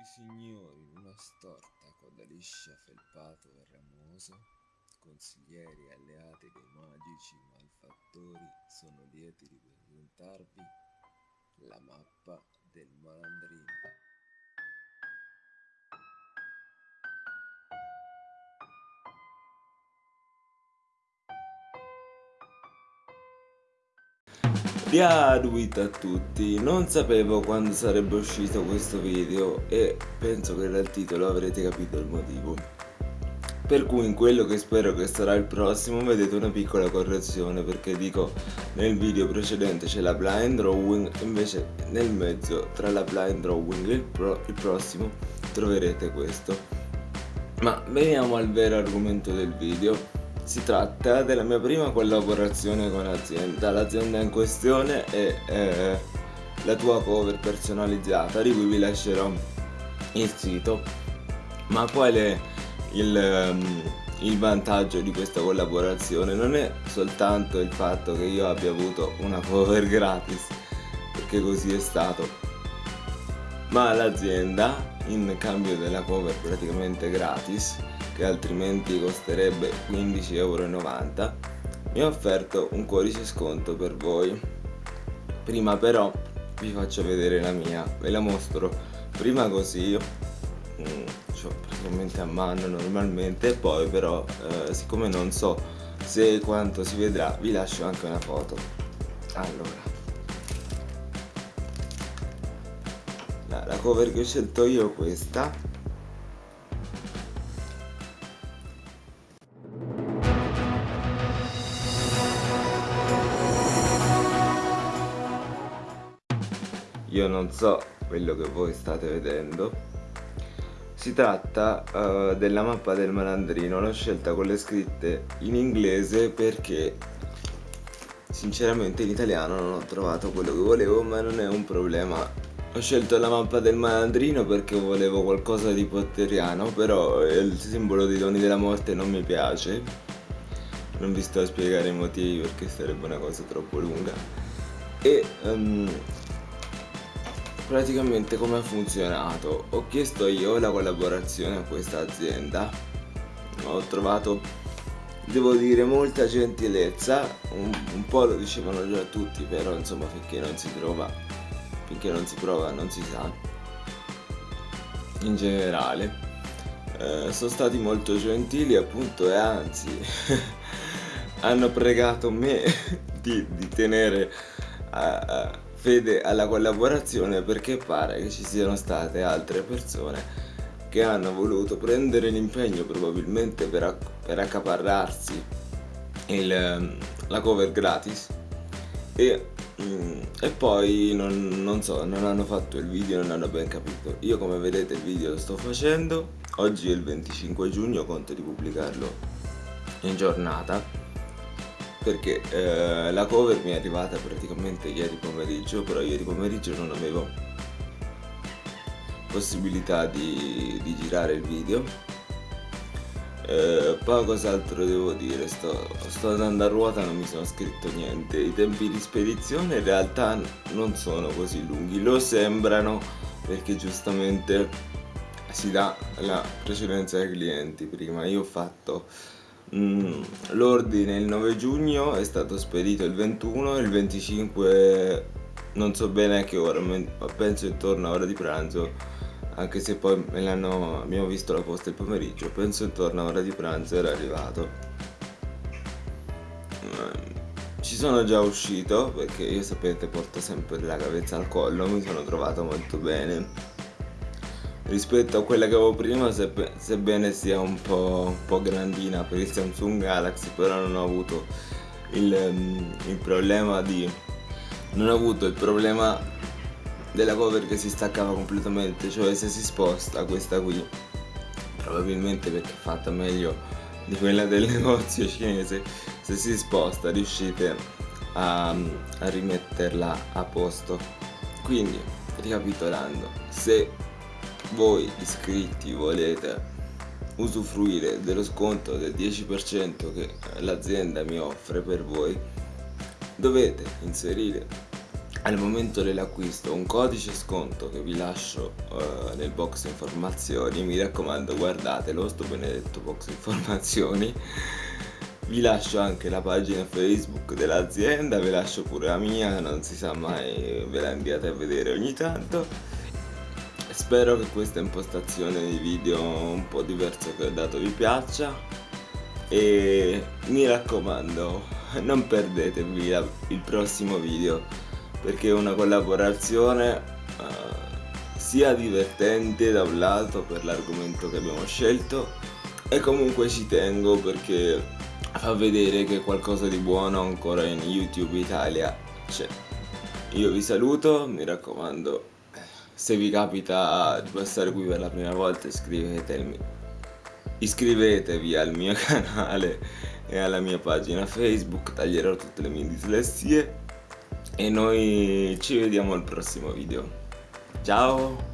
I signori in una storta coda liscia felpato e ramoso, consiglieri alleati dei magici malfattori, sono lieti di presentarvi la mappa del malandrino. Diaduit a tutti, non sapevo quando sarebbe uscito questo video e penso che dal titolo avrete capito il motivo. Per cui in quello che spero che sarà il prossimo vedete una piccola correzione perché dico nel video precedente c'è la blind drawing invece nel mezzo tra la blind drawing e il, pro il prossimo troverete questo. Ma veniamo al vero argomento del video si tratta della mia prima collaborazione con l'azienda, l'azienda in questione è eh, la tua cover personalizzata di cui vi lascerò il sito. Ma qual è il, um, il vantaggio di questa collaborazione? Non è soltanto il fatto che io abbia avuto una cover gratis, perché così è stato, ma l'azienda in cambio della cover praticamente gratis che altrimenti costerebbe 15,90 euro mi ha offerto un codice sconto per voi. Prima però vi faccio vedere la mia ve la mostro. Prima così ho praticamente a mano normalmente poi però eh, siccome non so se quanto si vedrà vi lascio anche una foto. Allora. La cover che ho scelto io è questa io non so quello che voi state vedendo. Si tratta uh, della mappa del malandrino. L'ho scelta con le scritte in inglese perché sinceramente in italiano non ho trovato quello che volevo ma non è un problema. Ho scelto la mappa del malandrino perché volevo qualcosa di potteriano però il simbolo dei doni della morte non mi piace. Non vi sto a spiegare i motivi perché sarebbe una cosa troppo lunga. E um, praticamente come ha funzionato. Ho chiesto io la collaborazione a questa azienda. Ho trovato devo dire molta gentilezza. Un, un, po' lo dicevano già tutti però insomma finché non si trova finché non si prova non si sa. In generale eh, sono stati molto gentili appunto e anzi hanno pregato me di, di tenere a, a fede alla collaborazione perché pare che ci siano state altre persone che hanno voluto prendere l'impegno probabilmente per, per accaparrarsi il, la cover gratis e, mm, e poi non, non, so, non hanno fatto il video, non hanno ben capito. Io come vedete il video lo sto facendo, oggi è il 25 giugno, conto di pubblicarlo in giornata perché eh, la cover mi è arrivata praticamente ieri pomeriggio però ieri pomeriggio non avevo possibilità di, di girare il video. Eh, poi cos'altro devo dire? Sto, sto andando a ruota non mi sono scritto niente. I tempi di spedizione in realtà non sono così lunghi lo sembrano perché giustamente si dà la precedenza ai clienti. Prima io ho fatto l'ordine il 9 giugno è stato spedito il 21 il 25 non so bene a che ora penso intorno a ora di pranzo anche se poi abbiamo visto la posta il pomeriggio penso intorno a ora di pranzo era arrivato. Mm, ci sono già uscito perché io sapete porto sempre la cavezza al collo mi sono trovato molto bene rispetto a quella che avevo prima sebbe, sebbene sia un po', un po', grandina per il Samsung Galaxy però non ho avuto il, um, il problema di non ho avuto il problema della cover che si staccava completamente cioè se si sposta questa qui probabilmente perché è fatta meglio di quella del negozio cinese se si sposta riuscite a, a rimetterla a posto. Quindi ricapitolando se voi iscritti volete usufruire dello sconto del 10% che l'azienda mi offre per voi dovete inserire al momento dell'acquisto un codice sconto che vi lascio uh, nel box informazioni. Mi raccomando guardatelo sto benedetto box informazioni. Vi lascio anche la pagina facebook dell'azienda vi lascio pure la mia non si sa mai ve la inviate a vedere ogni tanto spero che questa impostazione di video un po' diversa che ho dato vi piaccia e mi raccomando non perdetevi la, il prossimo video perché è una collaborazione uh, sia divertente da un lato per l'argomento che abbiamo scelto e comunque ci tengo perché fa vedere che qualcosa di buono ancora in YouTube Italia c'è. Io vi saluto, mi raccomando, se vi capita di passare qui per la prima volta iscrivetevi, iscrivetevi al mio canale e alla mia pagina Facebook, taglierò tutte le mie dislessie. E noi ci vediamo al prossimo video. Ciao